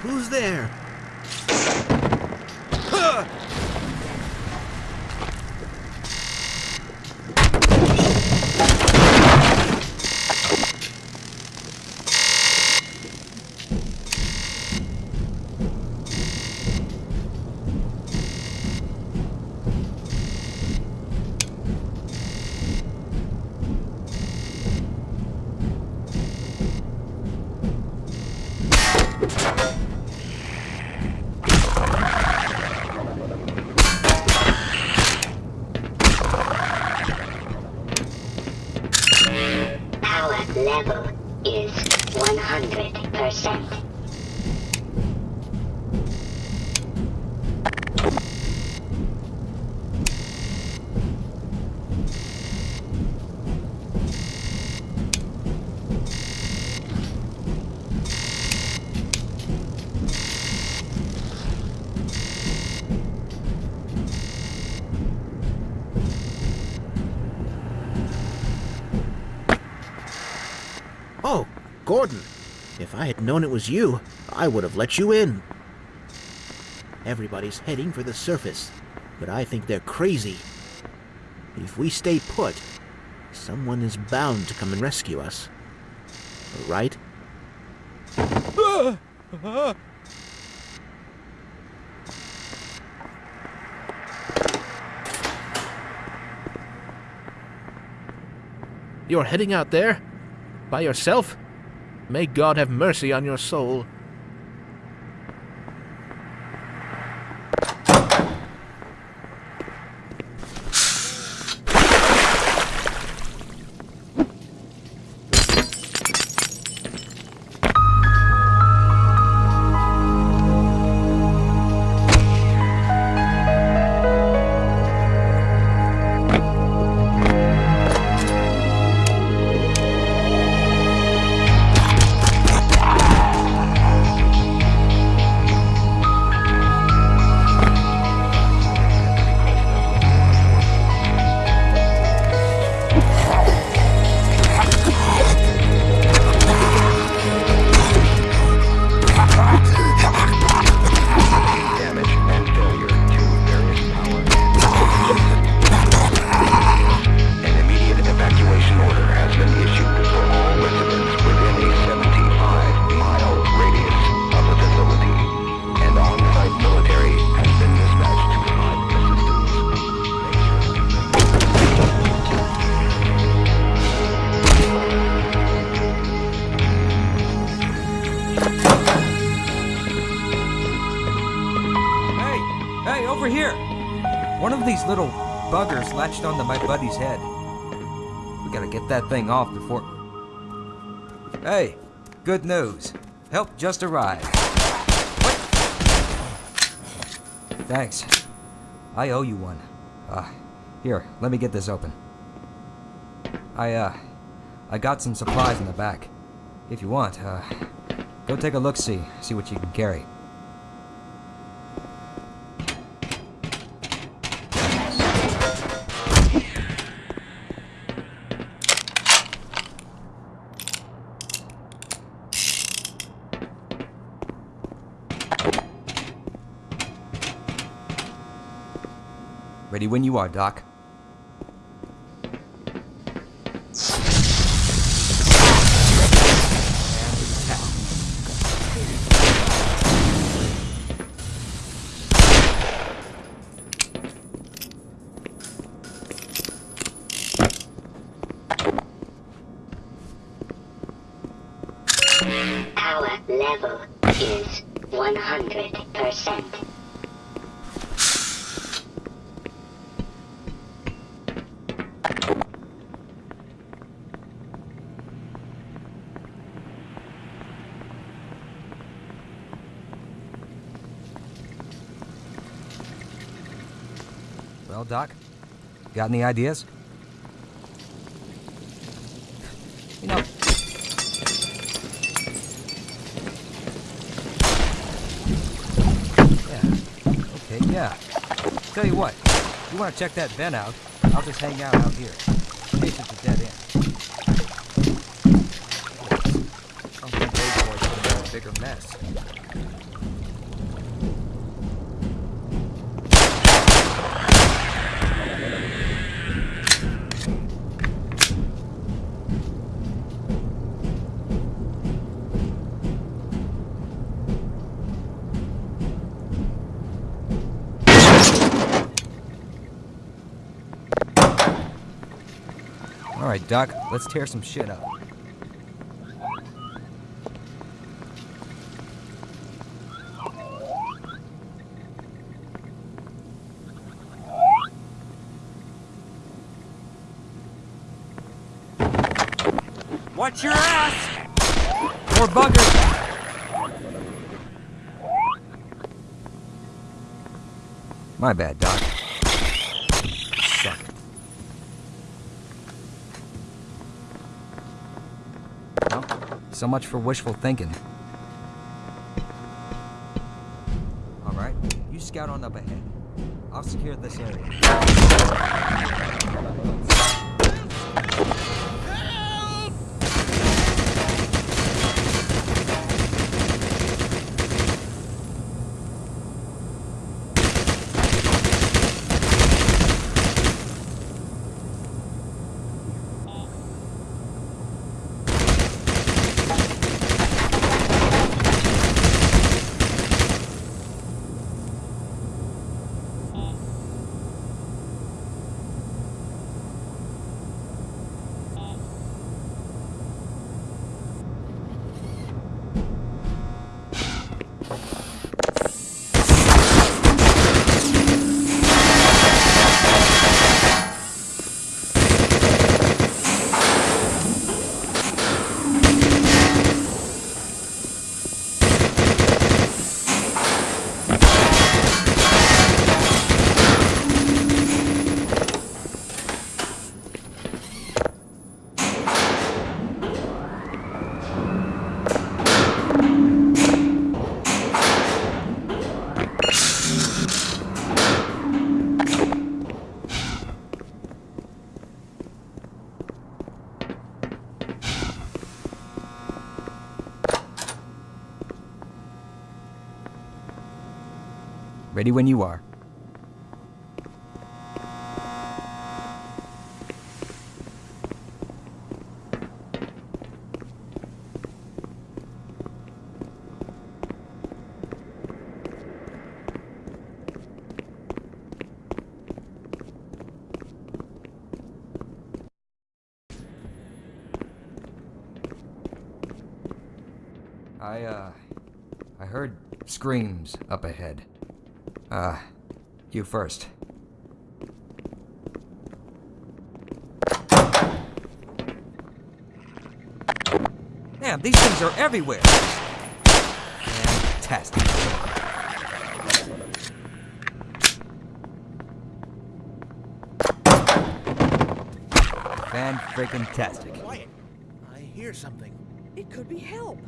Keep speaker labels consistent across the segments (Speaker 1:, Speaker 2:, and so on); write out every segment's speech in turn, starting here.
Speaker 1: Who's there? Huh!
Speaker 2: Power level is 100%.
Speaker 1: Oh, Gordon. If I had known it was you, I would have let you in. Everybody's heading for the surface, but I think they're crazy. If we stay put, someone is bound to come and rescue us. Right?
Speaker 3: You're heading out there? By yourself? May God have mercy on your soul.
Speaker 4: Of
Speaker 5: these little buggers latched onto my buddy's head. We gotta get that thing off before. Hey, good news. Help just arrived. What? Thanks. I owe you one. Uh, here, let me get this open. I, uh, I got some supplies in the back. If you want, uh, go take a look-see, see what you can carry. Ready when you are, Doc. Well, Doc, got any ideas? You know, yeah, okay, yeah. Tell you what, you want to check that vent out, I'll just hang out out here. In case it's a dead end. Something it, this. All right, Doc, let's tear some shit up. Watch your ass! More buggers! My bad, Doc. So much for wishful thinking. All right, you scout on up ahead. I'll secure this area. Ready when you are. I, uh, I heard screams up ahead. Uh, you first. Damn, these things are everywhere. Fantastic. Fan freaking tastic.
Speaker 1: Quiet. I hear something.
Speaker 6: It could be help.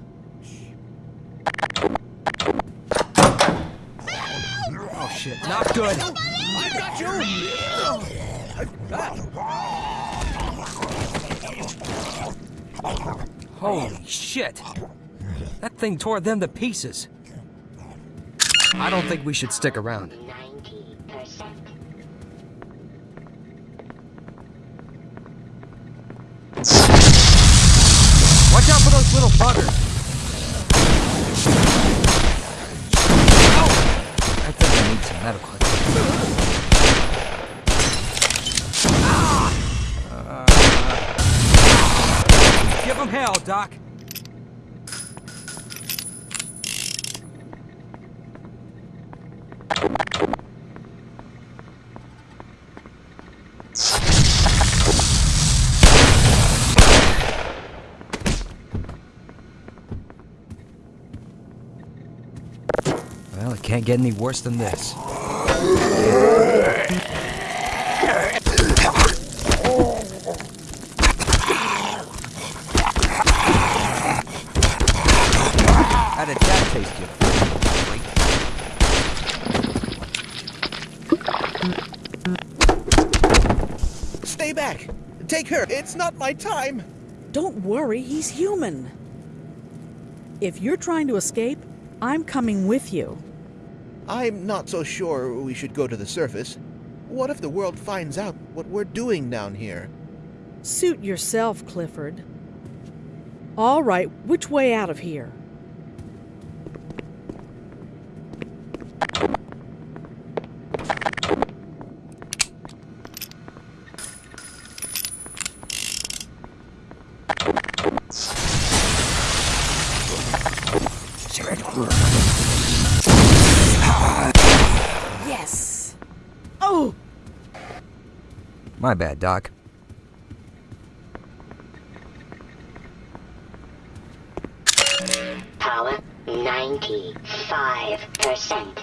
Speaker 5: Shit, not good.
Speaker 1: I got you!
Speaker 5: Holy shit! That thing tore them to pieces. I don't think we should stick around. Watch out for those little buggers. Ow! I think I need some medical attention. Ah! Them Doc. Well, it can't get any worse than this. How did that taste you? freak?
Speaker 1: Stay back! Take her! It's not my time!
Speaker 6: Don't worry, he's human. If you're trying to escape, I'm coming with you.
Speaker 1: I'm not so sure we should go to the surface. What if the world finds out what we're doing down here?
Speaker 6: Suit yourself, Clifford. All right, which way out of here?
Speaker 5: Bad, Doc.
Speaker 2: Power 95%.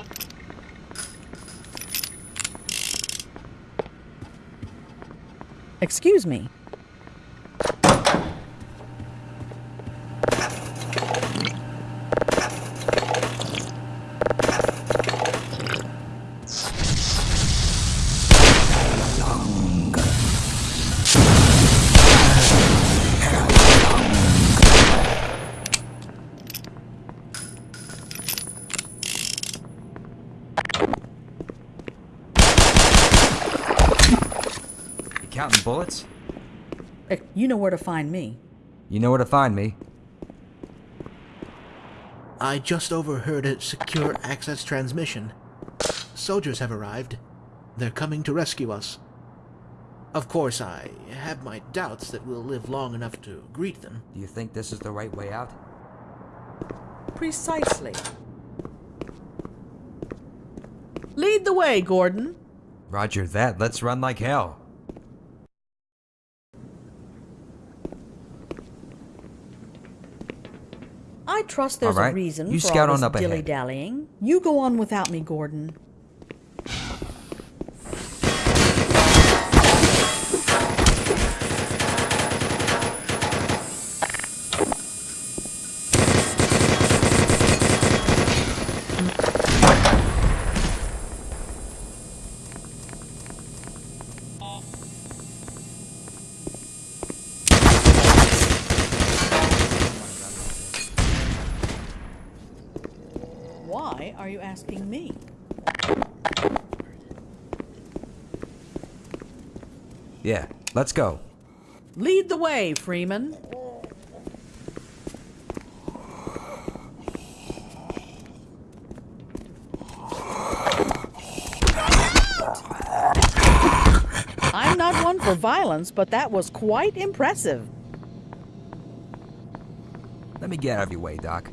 Speaker 6: Excuse me.
Speaker 5: Counting bullets?
Speaker 6: Eh, You know where to find me.
Speaker 5: You know where to find me.
Speaker 1: I just overheard a secure access transmission. Soldiers have arrived. They're coming to rescue us. Of course, I have my doubts that we'll live long enough to greet them.
Speaker 5: Do you think this is the right way out?
Speaker 6: Precisely. Lead the way, Gordon.
Speaker 5: Roger that. Let's run like hell.
Speaker 6: Trust there's
Speaker 5: right.
Speaker 6: a reason
Speaker 5: You
Speaker 6: for
Speaker 5: scout
Speaker 6: all
Speaker 5: on
Speaker 6: this
Speaker 5: up ahead.
Speaker 6: dilly-dallying. You go on without me, Gordon. Why are you asking me?
Speaker 5: Yeah, let's go.
Speaker 6: Lead the way, Freeman. I'm not one for violence, but that was quite impressive.
Speaker 5: Let me get out of your way, Doc.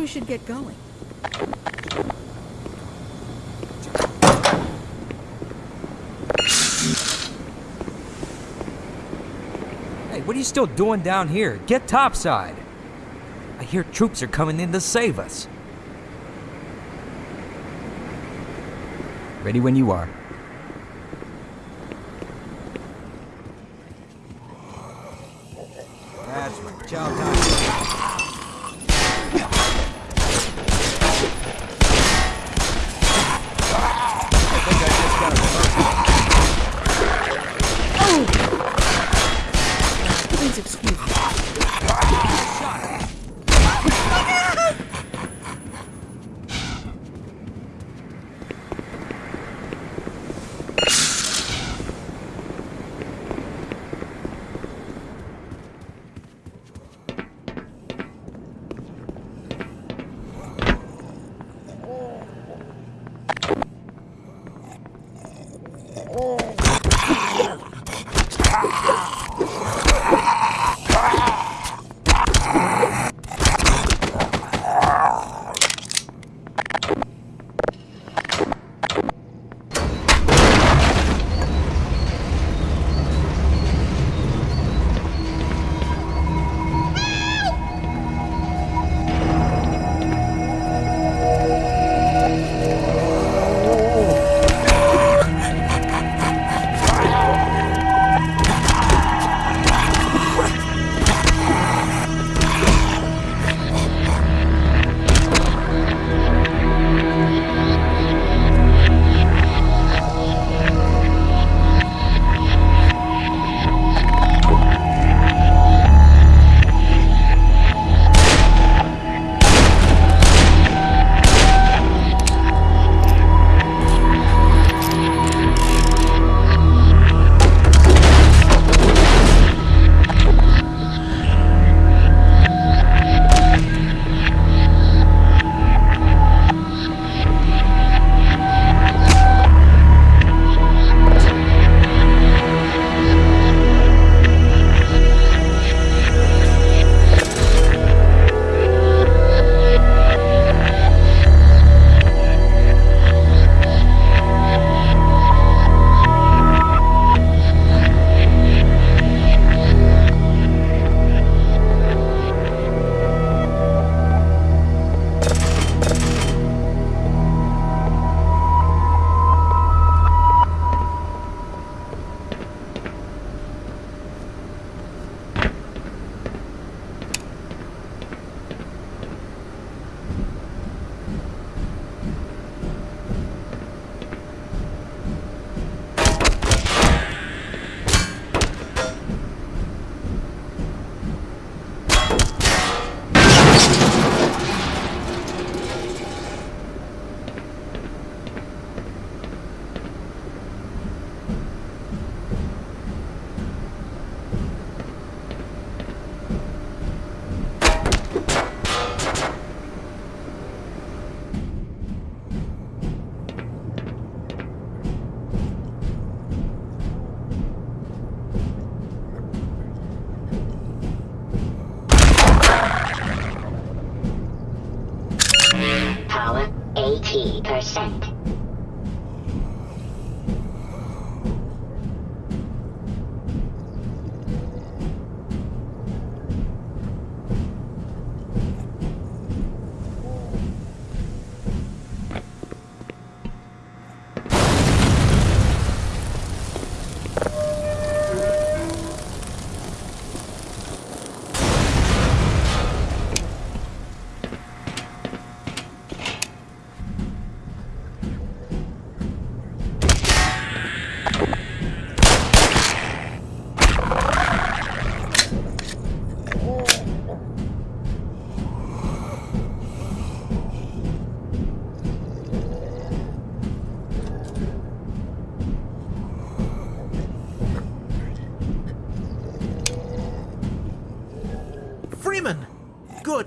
Speaker 6: We should get going.
Speaker 5: Hey, what are you still doing down here? Get topside. I hear troops are coming in to save us. Ready when you are.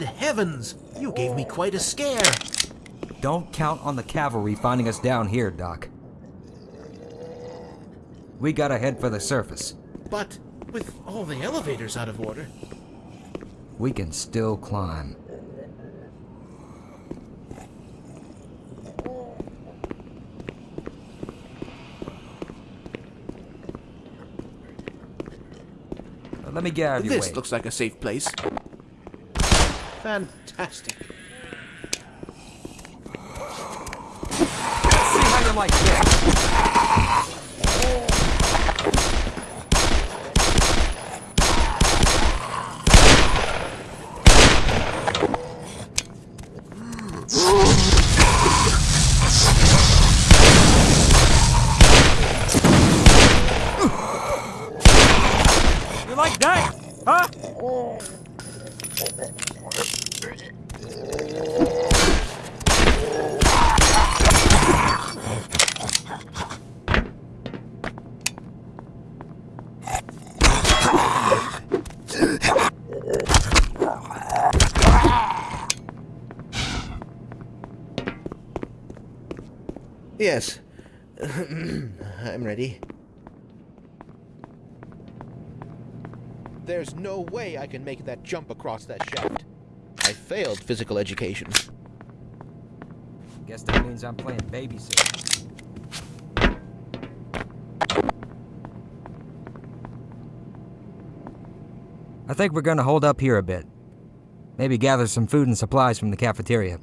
Speaker 1: Heavens! You gave me quite a scare.
Speaker 5: Don't count on the cavalry finding us down here, Doc. We gotta head for the surface.
Speaker 1: But with all the elevators out of order,
Speaker 5: We can still climb. Let me get out of your
Speaker 1: this
Speaker 5: way.
Speaker 1: looks like a safe place. Fantastic.
Speaker 5: See how you like this. You like that? Huh?
Speaker 1: Yes. I'm ready. There's no way I can make that jump across that shaft. I failed physical education.
Speaker 5: Guess that means I'm playing babysitter. I think we're gonna hold up here a bit. Maybe gather some food and supplies from the cafeteria.